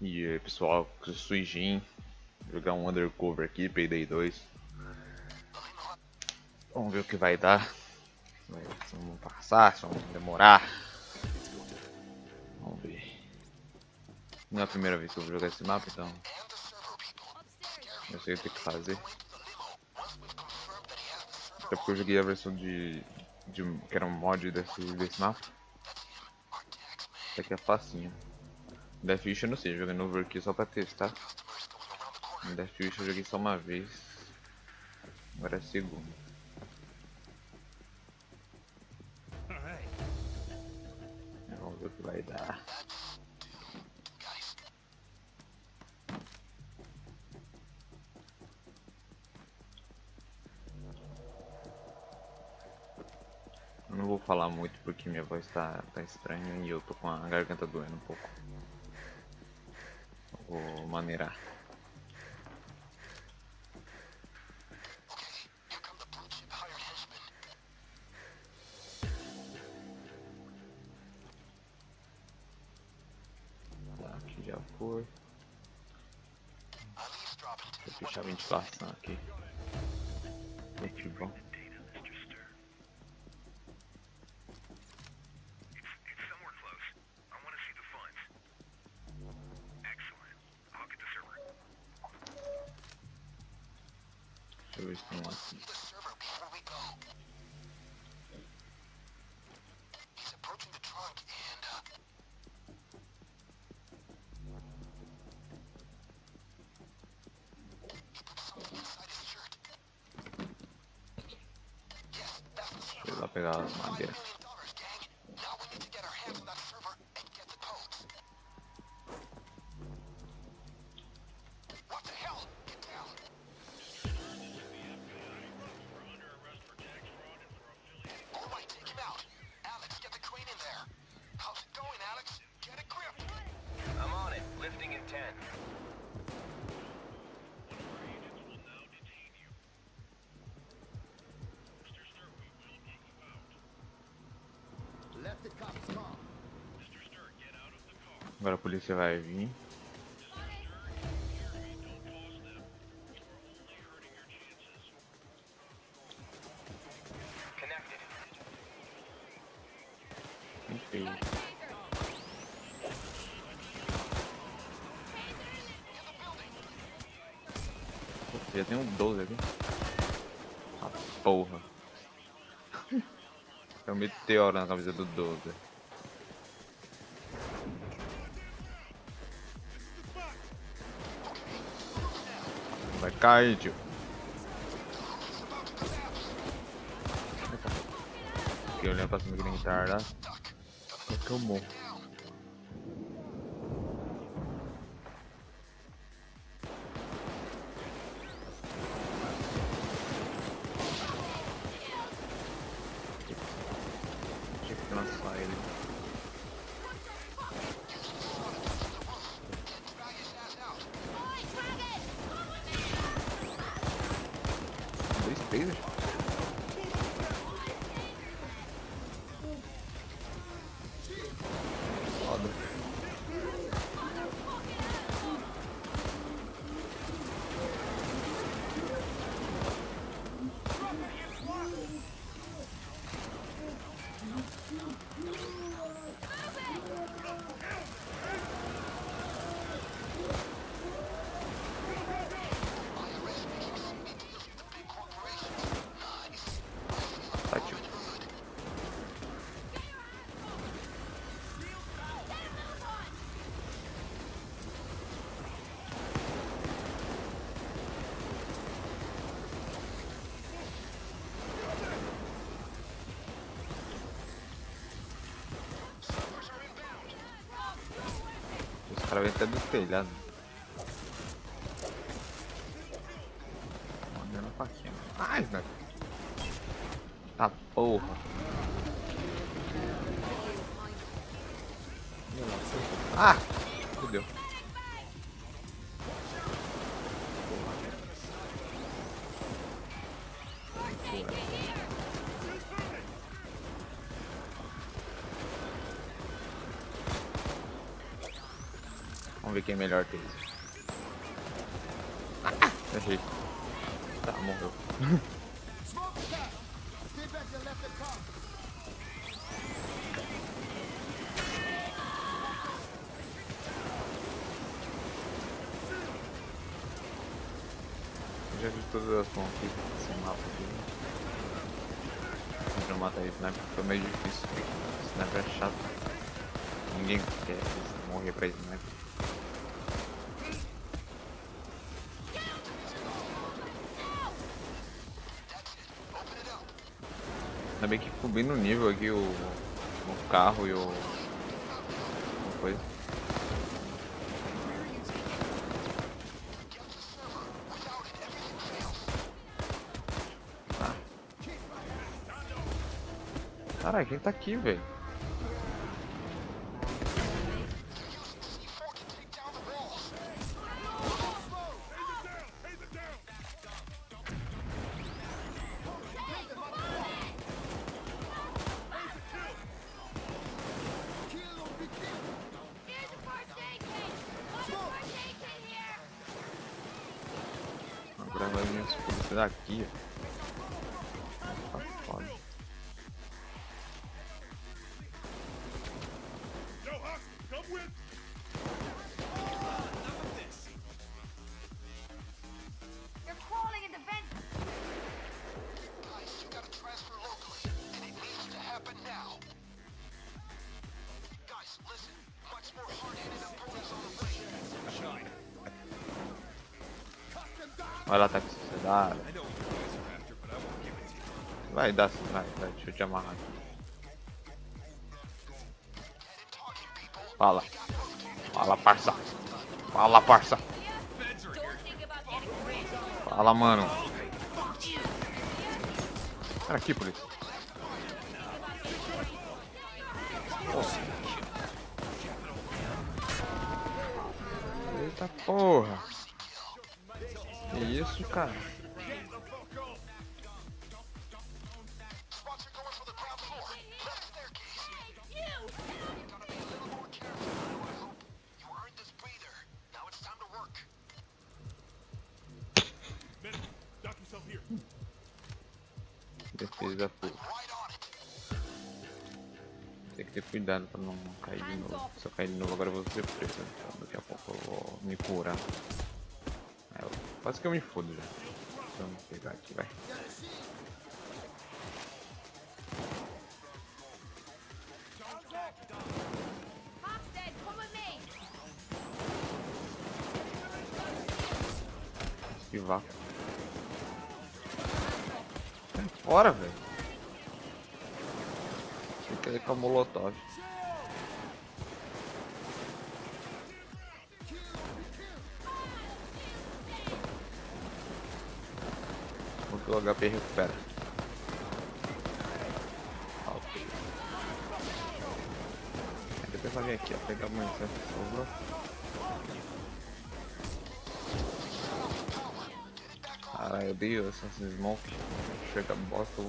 E aí pessoal, Suijin, jogar um undercover aqui, Payday 2. Vamos ver o que vai dar. Se vamos passar, se vamos demorar. Vamos ver. Não é a primeira vez que eu vou jogar esse mapa, então eu sei o que fazer. Até porque eu joguei a versão de, de que era um mod desse, desse mapa. Isso aqui é facinho. Deathwish eu não sei, jogando over aqui só pra testar. Deathwish eu joguei só uma vez. Agora é a segunda. Vamos ver o que vai dar. não vou falar muito porque minha voz tá, tá estranha e eu tô com a garganta doendo um pouco. Vou maneirar. Tá, aqui já foi. Vou fechar a ventilação aqui. Muito bom. Deixa eu ver se tem um aqui. Deixa eu ir lá pegar a madeira. Agora a polícia vai vir. Já tem um 12 aqui. Ah, porra. É um meteoro na camisa do 12. Tio. Fiquei olhando pra cima que nem tarda. É que eu morro. Vêm até do telhado. Mandando faquinha. Mais, né? Tá porra. Ah! Fudeu. Ver quem é melhor que esse. Ah, errei. Tá, morreu. Eu já vi todas as mãos aqui, esse mapa aqui. Eu matar sniper, foi meio difícil. Sniper é chato. Ninguém quer morrer pra sniper. Ainda bem que bem no nível aqui o, o carro e o. Uma coisa. Tá. Caralho, quem tá aqui, velho? Vai daqui, ó. Vai lá, tá com sociedade. Vai, sim, vai, vai, deixa eu te amarrar. Fala. Fala, parça. Fala, parça. Fala, mano. Cara, aqui, polícia. Eita porra. Que isso, cara? Defesa it. Tem que ter cuidado pra não cair de novo. Se eu cair de novo agora eu vou ser preso. Então daqui a pouco eu vou me curar. Quase que eu me fodo já. Vamos pegar aqui, vai. Esquivar. Sai fora, velho. Fica aí com a molotov. O HP recupera. Ok. Aí depois vai aqui, ó, pegar a munição que sobrou. Caralho, eu odeio essas smoke. Chega bosta.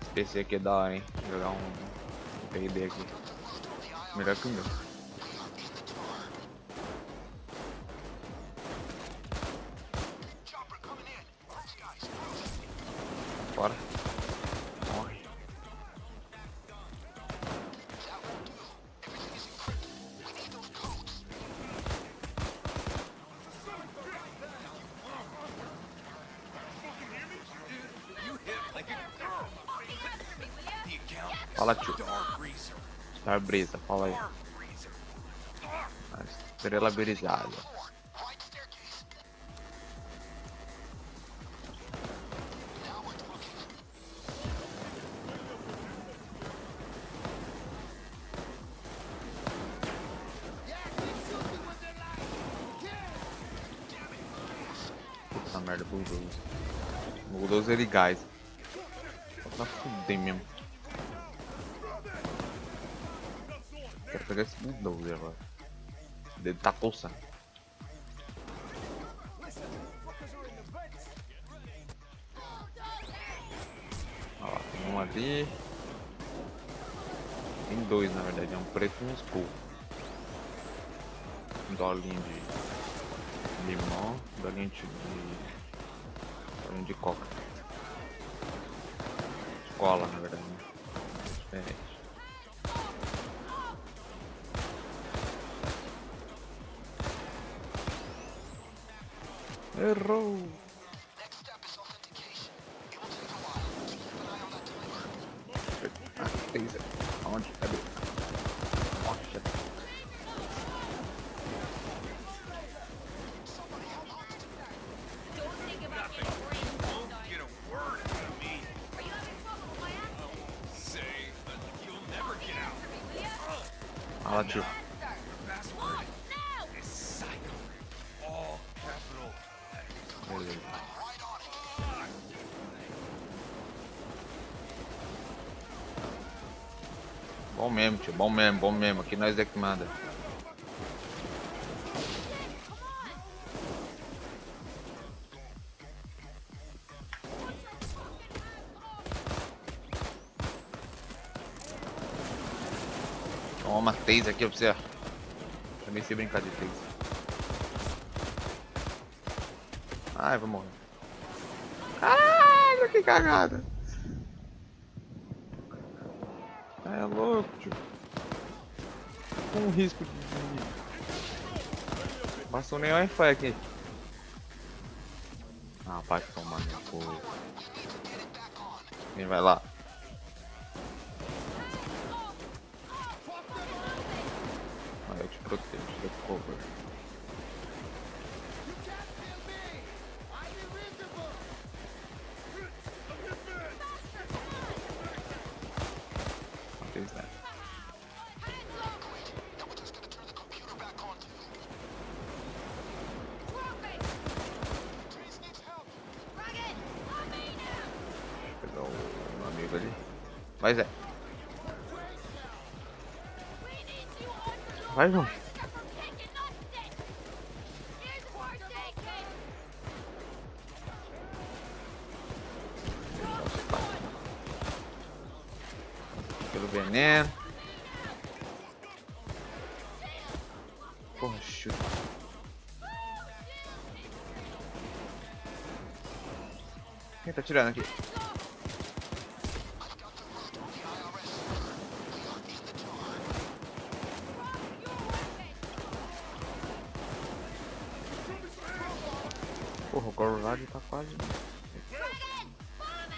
Esse PC aqui é da hora, hein? Jogar um, um aqui. Melhor que o meu. Bora. Morre. Fala, tio. Star Brisa, fala aí. A estrela brisada. Puta merda, bulldozer. Bulldozer e gás. Pra fuder mesmo. Pegar esse bulldozer agora. O dedo tá coçando. ali. Tem dois na verdade, é um preto e um skull. Um dolinho de limão, dolinho de, dolinho de coca. Escola na verdade. Né? Diferente. Error. Bom mesmo, tio. Bom mesmo, bom mesmo. Aqui nós é que manda. Toma, taser aqui pra você. Também sei brincar de taser. Ai, vou morrer. Caralho, que cagada. É louco, tio. Com um risco de. Passou nem Wi-Fi aqui. Ah, vai tomar no cu. Quem vai lá? Mas é. Vai, kit! Pelo veneno. Chuta. Quem tá tirando aqui? Porra, o Gorlad tá quase. Rugged! Follow me!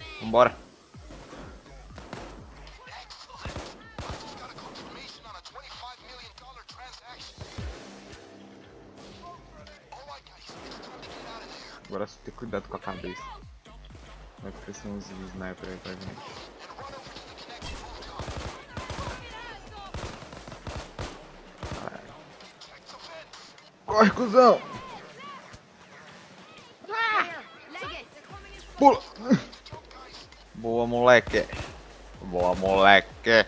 Hey, Hudson! Cuidado com a cabeça. Vai aparecer uns sniper aí pra gente. Corre, cuzão! Pula! Boa, moleque. Boa, moleque.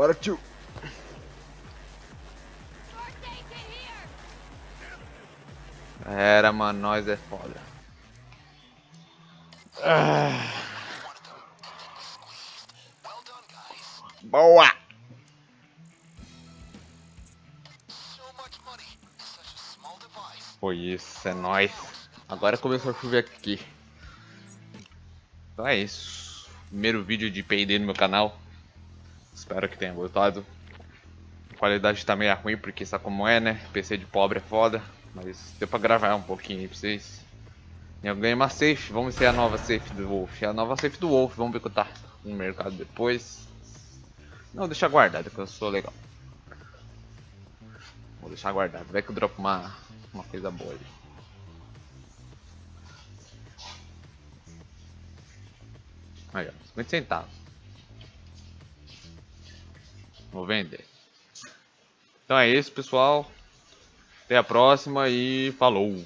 Bora, tio. Era, mano. Nós é foda. Ah, boa! Foi isso, é nóis. Agora começou a chover aqui. Então é isso. Primeiro vídeo de P&D no meu canal. Espero que tenha gostado. A qualidade tá meio ruim, porque sabe como é, né? PC de pobre é foda. Mas deu pra gravar um pouquinho aí pra vocês. Eu ganhei uma safe, vamos ver a nova safe do Wolf. É a nova safe do Wolf, vamos ver que tá no mercado depois. Não, deixa guardado que eu sou legal. Vou deixar guardado, vai que eu dropo uma, uma coisa boa ali. Aí, ó, 50 centavos. Vou vender. Então é isso, pessoal. Até a próxima e falou!